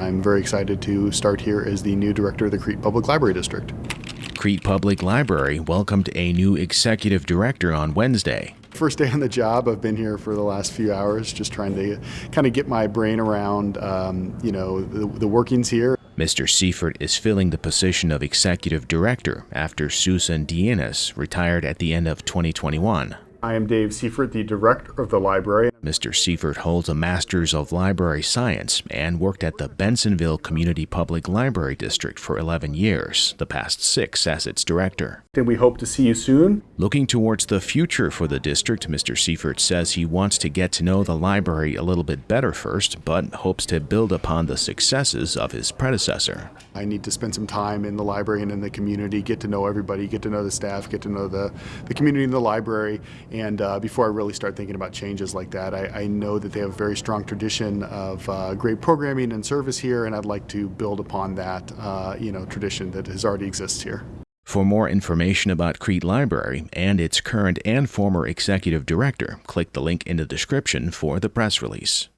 I'm very excited to start here as the new director of the Crete Public Library District. Crete Public Library welcomed a new executive director on Wednesday. First day on the job, I've been here for the last few hours, just trying to kind of get my brain around, um, you know, the, the workings here. Mr. Seifert is filling the position of executive director after Susan Dienas retired at the end of 2021. I am Dave Seifert, the director of the library. Mr. Seifert holds a Master's of Library Science and worked at the Bensenville Community Public Library District for 11 years, the past six as its director. And we hope to see you soon. Looking towards the future for the district, Mr. Seifert says he wants to get to know the library a little bit better first, but hopes to build upon the successes of his predecessor. I need to spend some time in the library and in the community, get to know everybody, get to know the staff, get to know the, the community in the library, and uh, before I really start thinking about changes like that, I, I know that they have a very strong tradition of uh, great programming and service here, and I'd like to build upon that, uh, you know, tradition that has already exists here. For more information about Crete Library and its current and former executive director, click the link in the description for the press release.